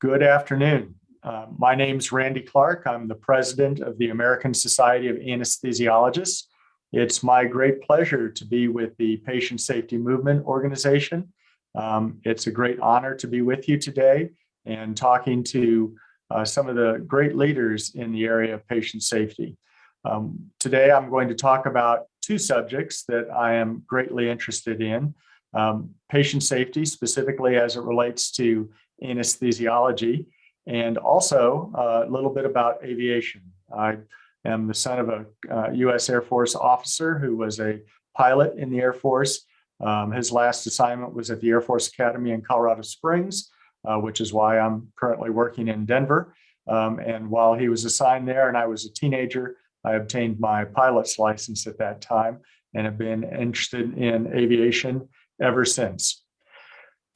Good afternoon. Uh, my is Randy Clark. I'm the president of the American Society of Anesthesiologists. It's my great pleasure to be with the Patient Safety Movement Organization. Um, it's a great honor to be with you today and talking to uh, some of the great leaders in the area of patient safety. Um, today, I'm going to talk about two subjects that I am greatly interested in. Um, patient safety, specifically as it relates to anesthesiology, and also uh, a little bit about aviation. I am the son of a uh, U.S. Air Force officer who was a pilot in the Air Force. Um, his last assignment was at the Air Force Academy in Colorado Springs, uh, which is why I'm currently working in Denver. Um, and while he was assigned there and I was a teenager, I obtained my pilot's license at that time and have been interested in aviation ever since.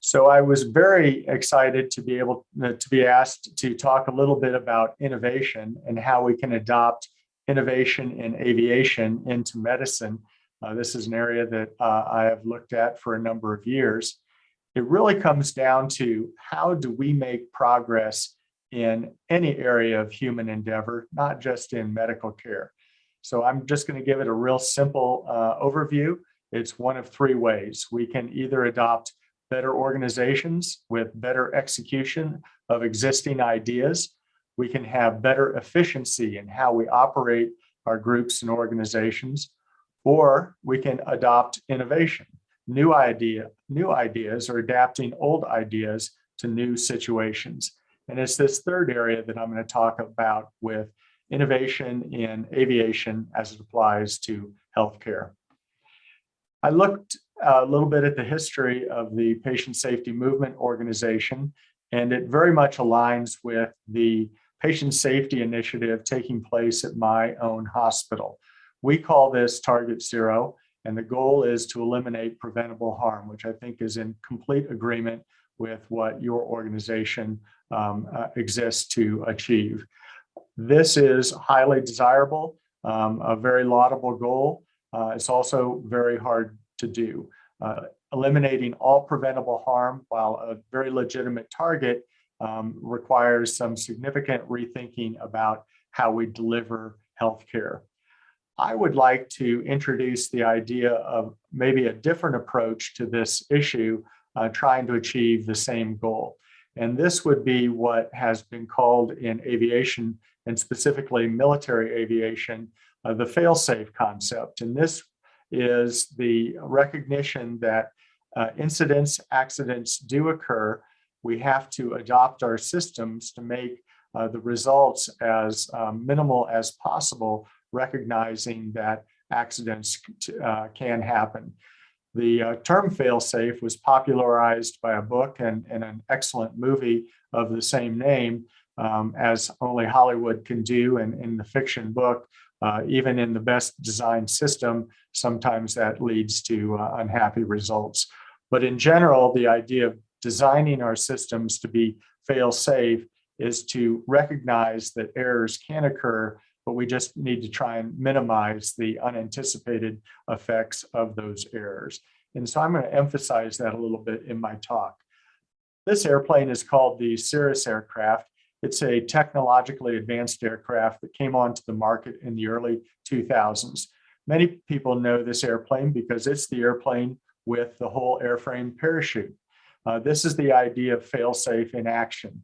So I was very excited to be able uh, to be asked to talk a little bit about innovation and how we can adopt innovation in aviation into medicine. Uh, this is an area that uh, I have looked at for a number of years. It really comes down to how do we make progress in any area of human endeavor, not just in medical care. So I'm just going to give it a real simple uh, overview. It's one of three ways. We can either adopt better organizations with better execution of existing ideas. We can have better efficiency in how we operate our groups and organizations, or we can adopt innovation, new idea, new ideas or adapting old ideas to new situations. And it's this third area that I'm going to talk about with innovation in aviation as it applies to healthcare. I looked a little bit at the history of the Patient Safety Movement Organization, and it very much aligns with the patient safety initiative taking place at my own hospital. We call this Target Zero, and the goal is to eliminate preventable harm, which I think is in complete agreement with what your organization um, uh, exists to achieve. This is highly desirable, um, a very laudable goal. Uh, it's also very hard to do. Uh, eliminating all preventable harm while a very legitimate target um, requires some significant rethinking about how we deliver healthcare. I would like to introduce the idea of maybe a different approach to this issue, uh, trying to achieve the same goal. And this would be what has been called in aviation and specifically military aviation, uh, the fail-safe concept. And this is the recognition that uh, incidents, accidents do occur. We have to adopt our systems to make uh, the results as um, minimal as possible, recognizing that accidents uh, can happen. The uh, term fail-safe was popularized by a book and, and, an excellent movie of the same name, um, as only Hollywood can do. And in the fiction book, uh, even in the best designed system, sometimes that leads to uh, unhappy results. But in general, the idea of designing our systems to be fail-safe is to recognize that errors can occur, but we just need to try and minimize the unanticipated effects of those errors. And so I'm going to emphasize that a little bit in my talk. This airplane is called the Cirrus aircraft. It's a technologically advanced aircraft that came onto the market in the early 2000s. Many people know this airplane because it's the airplane with the whole airframe parachute. Uh, this is the idea of fail-safe in action.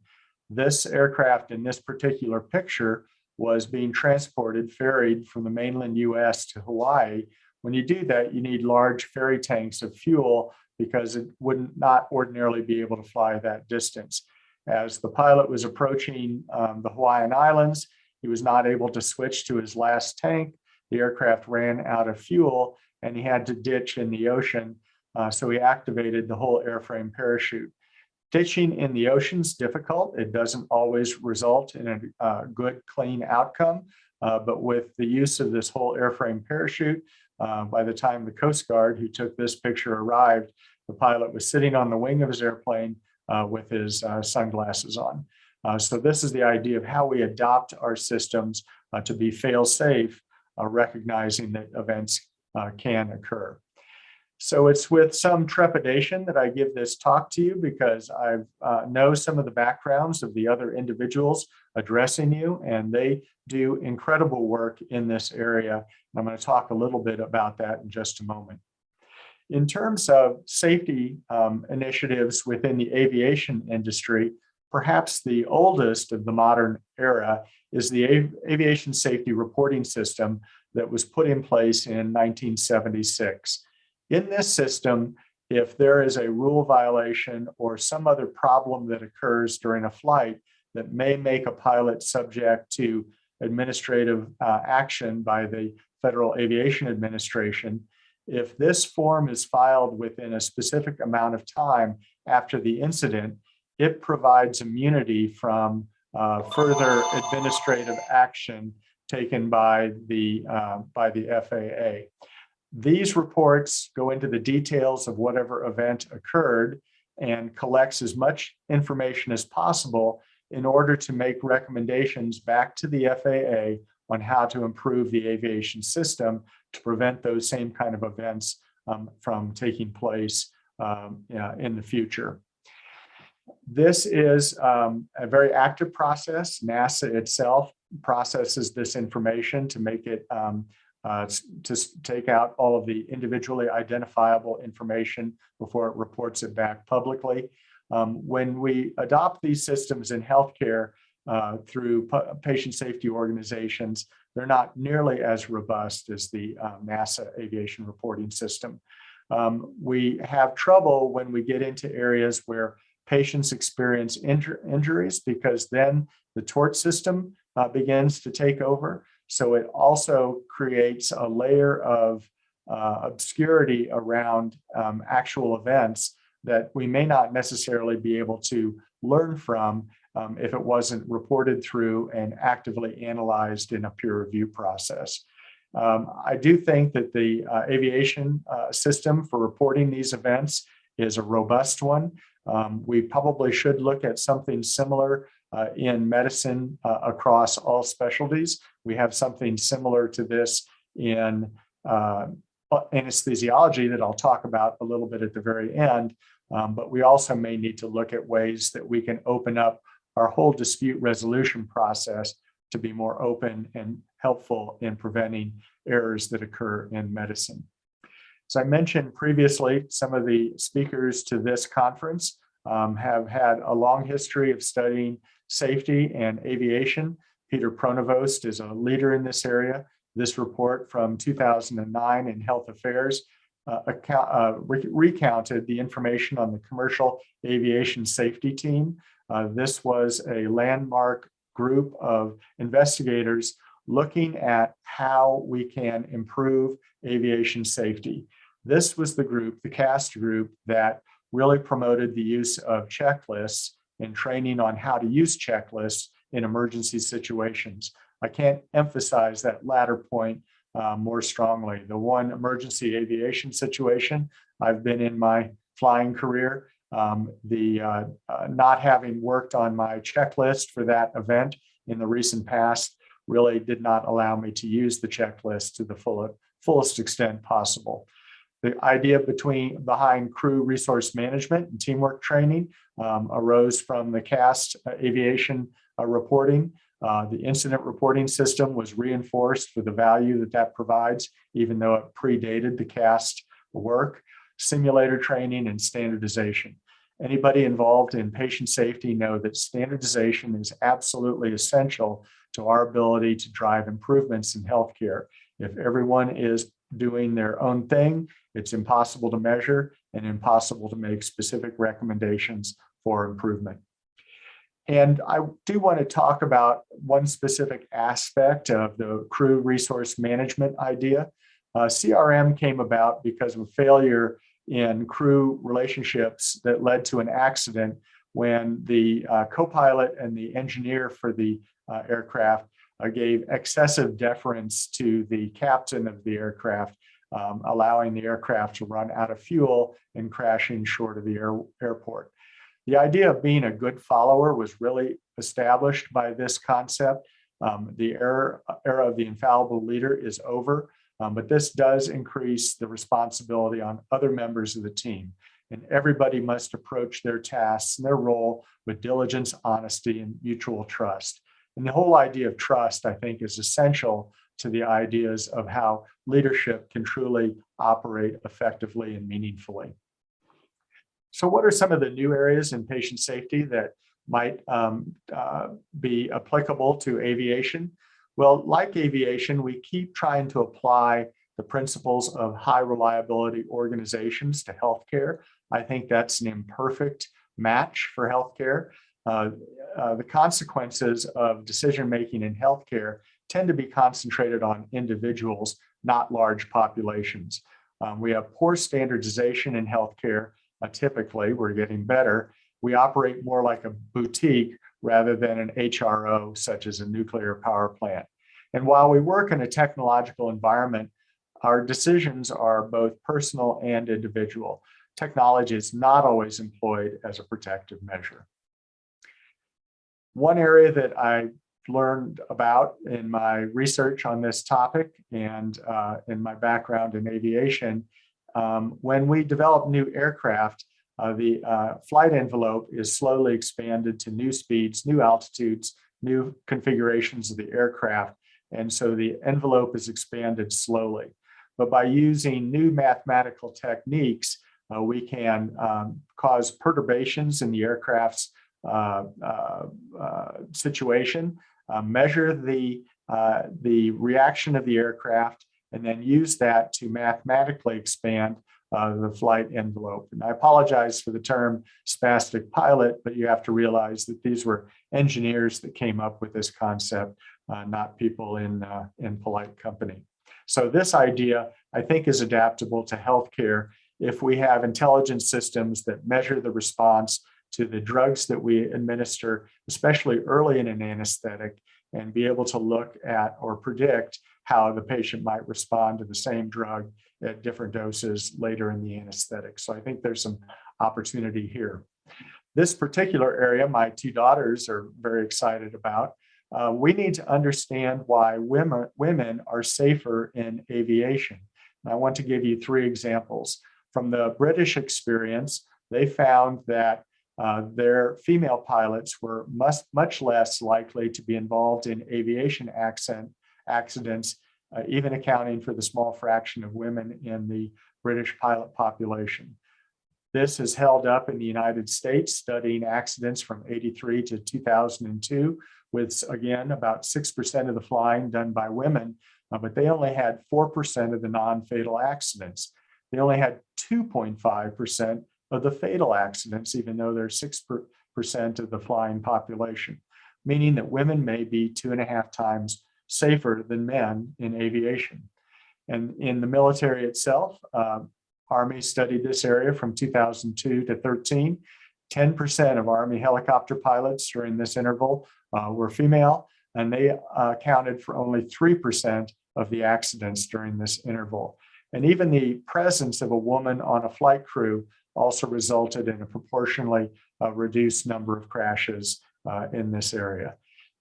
This aircraft in this particular picture was being transported, ferried from the mainland US to Hawaii. When you do that, you need large ferry tanks of fuel because it would not ordinarily be able to fly that distance. As the pilot was approaching um, the Hawaiian Islands, he was not able to switch to his last tank. The aircraft ran out of fuel and he had to ditch in the ocean. Uh, so he activated the whole airframe parachute. Ditching in the ocean is difficult. It doesn't always result in a uh, good, clean outcome. Uh, but with the use of this whole airframe parachute, uh, by the time the Coast Guard who took this picture arrived, the pilot was sitting on the wing of his airplane with his uh, sunglasses on. Uh, so this is the idea of how we adopt our systems to be fail-safe, recognizing that events can occur. So it's with some trepidation that I give this talk to you because I uh, know some of the backgrounds of the other individuals addressing you, and they do incredible work in this area. And I'm going to talk a little bit about that in just a moment. In terms of safety um, initiatives within the aviation industry, perhaps the oldest of the modern era is the Av Aviation Safety Reporting System that was put in place in 1976. In this system, if there is a rule violation or some other problem that occurs during a flight that may make a pilot subject to administrative uh, action by the Federal Aviation Administration, if this form is filed within a specific amount of time after the incident, it provides immunity from uh, further administrative action taken by the, uh, by the FAA. These reports go into the details of whatever event occurred and collects as much information as possible in order to make recommendations back to the FAA on how to improve the aviation system to prevent those same kind of events um, from taking place um, in the future. This is um, a very active process. NASA itself processes this information to make it um, uh, to take out all of the individually identifiable information before it reports it back publicly. Um, when we adopt these systems in healthcare uh, through patient safety organizations, they're not nearly as robust as the uh, NASA aviation reporting system. Um, we have trouble when we get into areas where patients experience injur injuries because then the tort system uh, begins to take over. So it also creates a layer of uh, obscurity around um, actual events that we may not necessarily be able to learn from um, if it wasn't reported through and actively analyzed in a peer review process. Um, I do think that the uh, aviation uh, system for reporting these events is a robust one. Um, we probably should look at something similar uh, in medicine uh, across all specialties. We have something similar to this in uh, anesthesiology that I'll talk about a little bit at the very end. Um, but we also may need to look at ways that we can open up our whole dispute resolution process to be more open and helpful in preventing errors that occur in medicine. As I mentioned previously, some of the speakers to this conference um, have had a long history of studying safety and aviation. Peter Pronovost is a leader in this area. This report from 2009 in Health Affairs uh, account, uh, re recounted the information on the commercial aviation safety team. Uh, this was a landmark group of investigators looking at how we can improve aviation safety. This was the group, the CAST group, that really promoted the use of checklists and training on how to use checklists in emergency situations. I can't emphasize that latter point uh, more strongly. The one emergency aviation situation I've been in my flying career, um, the uh, uh, not having worked on my checklist for that event in the recent past really did not allow me to use the checklist to the full, fullest extent possible. The idea between behind crew resource management and teamwork training um, arose from the CAST uh, aviation uh, reporting. Uh, the incident reporting system was reinforced for the value that that provides, even though it predated the CAST work, simulator training and standardization. Anybody involved in patient safety know that standardization is absolutely essential to our ability to drive improvements in healthcare. If everyone is doing their own thing, it's impossible to measure and impossible to make specific recommendations for improvement. And I do want to talk about one specific aspect of the crew resource management idea. Uh, CRM came about because of a failure in crew relationships that led to an accident when the uh, co-pilot and the engineer for the uh, aircraft uh, gave excessive deference to the captain of the aircraft, um, allowing the aircraft to run out of fuel and crashing short of the air, airport. The idea of being a good follower was really established by this concept. Um, the era, era of the infallible leader is over. Um, but this does increase the responsibility on other members of the team. And everybody must approach their tasks and their role with diligence, honesty, and mutual trust. And the whole idea of trust, I think, is essential to the ideas of how leadership can truly operate effectively and meaningfully. So what are some of the new areas in patient safety that might um, uh, be applicable to aviation? Well, like aviation, we keep trying to apply the principles of high reliability organizations to healthcare. I think that's an imperfect match for healthcare. Uh, uh, the consequences of decision-making in healthcare tend to be concentrated on individuals, not large populations. Um, we have poor standardization in healthcare. Uh, typically, we're getting better. We operate more like a boutique rather than an HRO, such as a nuclear power plant. And while we work in a technological environment, our decisions are both personal and individual. Technology is not always employed as a protective measure. One area that I learned about in my research on this topic and uh, in my background in aviation, um, when we develop new aircraft, uh, the uh, flight envelope is slowly expanded to new speeds, new altitudes, new configurations of the aircraft. And so the envelope is expanded slowly. But by using new mathematical techniques, uh, we can um, cause perturbations in the aircraft's uh, uh, uh situation, measure the, the reaction of the aircraft, and then use that to mathematically expand uh, the flight envelope. And I apologize for the term spastic pilot, but you have to realize that these were engineers that came up with this concept, uh, not people in, uh, in polite company. So this idea, I think, is adaptable to healthcare if we have intelligence systems that measure the response to the drugs that we administer, especially early in an anesthetic, and be able to look at or predict how the patient might respond to the same drug at different doses later in the anesthetic. So I think there's some opportunity here. This particular area, my two daughters are very excited about. Uh, we need to understand why women, women are safer in aviation. And I want to give you three examples. From the British experience, they found that uh, their female pilots were much, much less likely to be involved in aviation accident, accidents uh, even accounting for the small fraction of women in the British pilot population. This is held up in the United States, studying accidents from 83 to 2002, with again, about 6% of the flying done by women, uh, but they only had 4% of the non-fatal accidents. They only had 2.5% of the fatal accidents, even though they're 6% of the flying population, meaning that women may be two and a half times safer than men in aviation. And in the military itself, uh, Army studied this area from 2002 to 13. 10% of Army helicopter pilots during this interval uh, were female, and they uh, accounted for only 3% of the accidents during this interval. And even the presence of a woman on a flight crew also resulted in a proportionally uh, reduced number of crashes uh, in this area.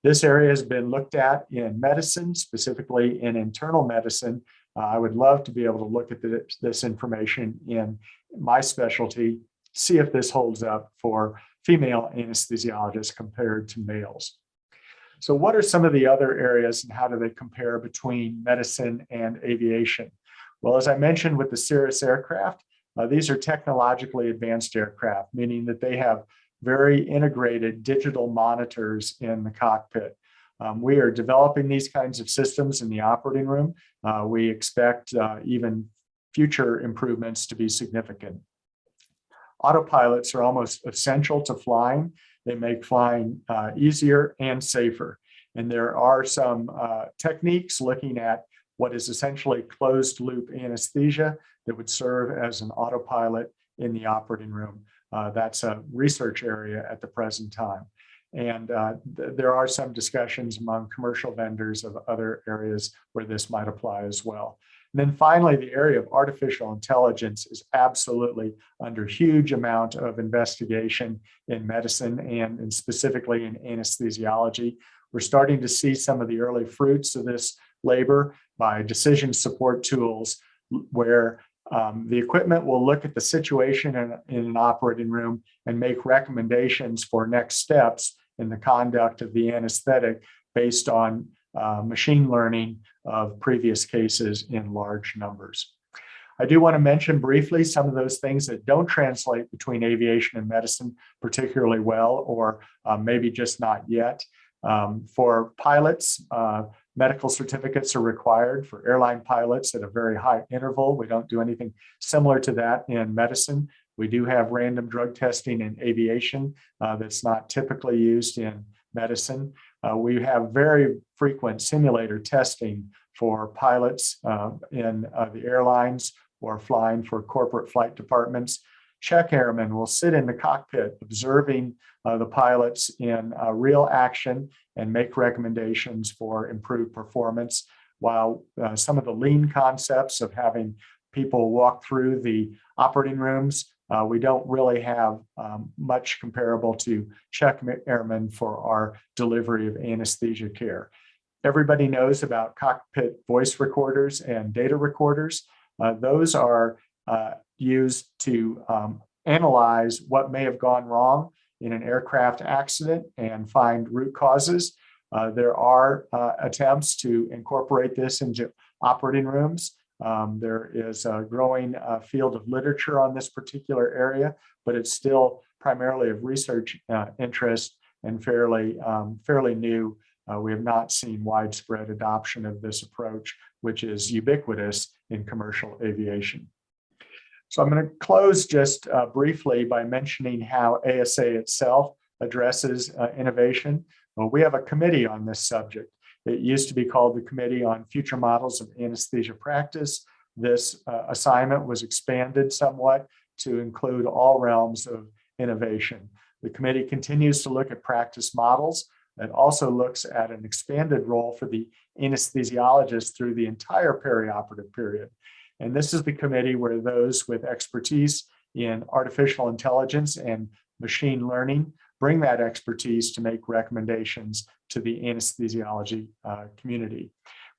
This area has been looked at in medicine, specifically in internal medicine. Uh, I would love to be able to look at the, this information in my specialty, see if this holds up for female anesthesiologists compared to males. So what are some of the other areas and how do they compare between medicine and aviation? Well, as I mentioned with the Cirrus aircraft, uh, these are technologically advanced aircraft, meaning that they have very integrated digital monitors in the cockpit. Um, we are developing these kinds of systems in the operating room. Uh, we expect uh, even future improvements to be significant. Autopilots are almost essential to flying. They make flying uh, easier and safer. And there are some uh, techniques looking at what is essentially closed loop anesthesia that would serve as an autopilot in the operating room. Uh, that's a research area at the present time. And uh, th there are some discussions among commercial vendors of other areas where this might apply as well. And then finally, the area of artificial intelligence is absolutely under huge amount of investigation in medicine and, and specifically in anesthesiology. We're starting to see some of the early fruits of this labor. by decision support tools where um, the equipment will look at the situation in, in an operating room and make recommendations for next steps in the conduct of the anesthetic based on uh, machine learning of previous cases in large numbers. I do want to mention briefly some of those things that don't translate between aviation and medicine particularly well, or uh, maybe just not yet. Um, for pilots, uh, medical certificates are required for airline pilots at a very high interval. We don't do anything similar to that in medicine. We do have random drug testing in aviation uh, that's not typically used in medicine. Uh, we have very frequent simulator testing for pilots uh, in uh, the airlines or flying for corporate flight departments. Check airmen will sit in the cockpit observing uh, the pilots in uh, real action and make recommendations for improved performance. While uh, some of the lean concepts of having people walk through the operating rooms, uh, we don't really have um, much comparable to check airmen for our delivery of anesthesia care. Everybody knows about cockpit voice recorders and data recorders. Uh, those are uh, used to um, analyze what may have gone wrong in an aircraft accident and find root causes. Uh, there are uh, attempts to incorporate this into operating rooms. Um, there is a growing uh, field of literature on this particular area, but it's still primarily of research uh, interest and fairly, um, fairly new. Uh, we have not seen widespread adoption of this approach, which is ubiquitous in commercial aviation. So I'm going to close just uh, briefly by mentioning how ASA itself addresses uh, innovation. Well, we have a committee on this subject. It used to be called the Committee on Future Models of Anesthesia Practice. This uh, assignment was expanded somewhat to include all realms of innovation. The committee continues to look at practice models and also looks at an expanded role for the anesthesiologist through the entire perioperative period. And this is the committee where those with expertise in artificial intelligence and machine learning bring that expertise to make recommendations to the anesthesiology uh, community.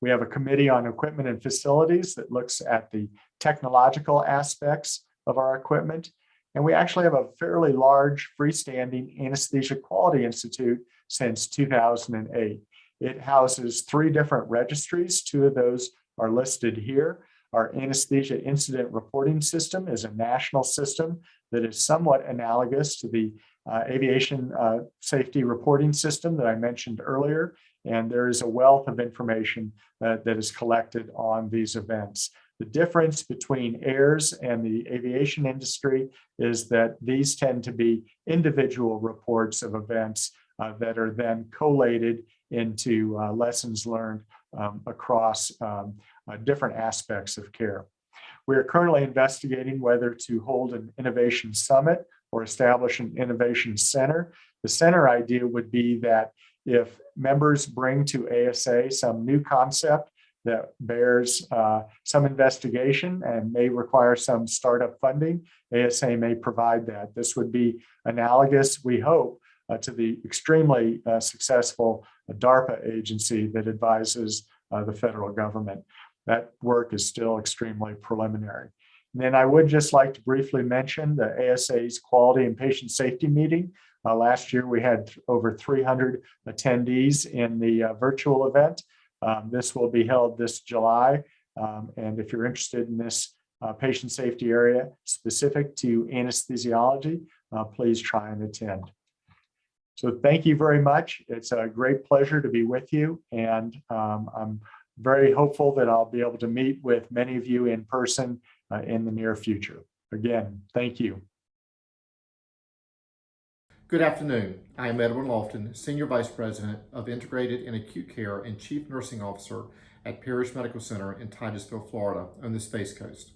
We have a committee on equipment and facilities that looks at the technological aspects of our equipment. And we actually have a fairly large freestanding anesthesia quality institute since 2008. It houses three different registries. Two of those are listed here. Our anesthesia incident reporting system is a national system that is somewhat analogous to the uh, aviation uh, safety reporting system that I mentioned earlier. And there is a wealth of information uh, that is collected on these events. The difference between AIRS and the aviation industry is that these tend to be individual reports of events uh, that are then collated into uh, lessons learned um, across um, uh, different aspects of care. We are currently investigating whether to hold an innovation summit or establish an innovation center. The center idea would be that if members bring to ASA some new concept that bears uh, some investigation and may require some startup funding, ASA may provide that. This would be analogous, we hope, uh, to the extremely uh, successful DARPA agency that advises uh, the federal government. That work is still extremely preliminary. And then I would just like to briefly mention the ASA's quality and patient safety meeting. Uh, last year, we had over 300 attendees in the uh, virtual event. Um, this will be held this July. Um, and if you're interested in this uh, patient safety area specific to anesthesiology, uh, please try and attend. So thank you very much. It's a great pleasure to be with you. And um, I'm very hopeful that I'll be able to meet with many of you in person uh, in the near future. Again, thank you. Good afternoon. I am Edwin Lofton, Senior Vice President of Integrated and Acute Care and Chief Nursing Officer at Parrish Medical Center in Titusville, Florida on the Space Coast.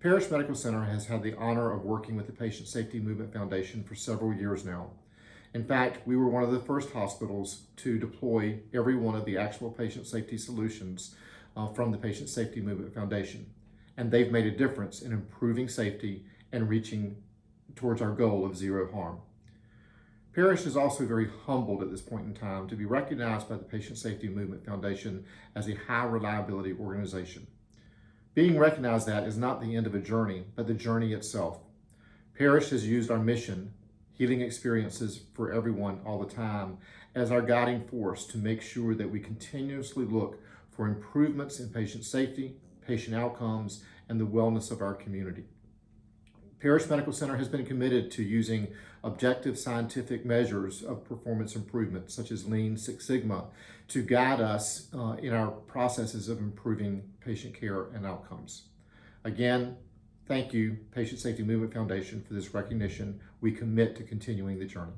Parrish Medical Center has had the honor of working with the Patient Safety Movement Foundation for several years now. In fact, we were one of the first hospitals to deploy every one of the actual patient safety solutions uh, from the Patient Safety Movement Foundation. And they've made a difference in improving safety and reaching towards our goal of zero harm. Parrish is also very humbled at this point in time to be recognized by the Patient Safety Movement Foundation as a high reliability organization. Being recognized that is not the end of a journey, but the journey itself. Parrish has used our mission, healing experiences for everyone all the time, as our guiding force to make sure that we continuously look for improvements in patient safety, patient outcomes, and the wellness of our community. Parrish Medical Center has been committed to using objective scientific measures of performance improvement, such as Lean Six Sigma, to guide us uh, in our processes of improving patient care and outcomes. Again, thank you, Patient Safety Movement Foundation, for this recognition. We commit to continuing the journey.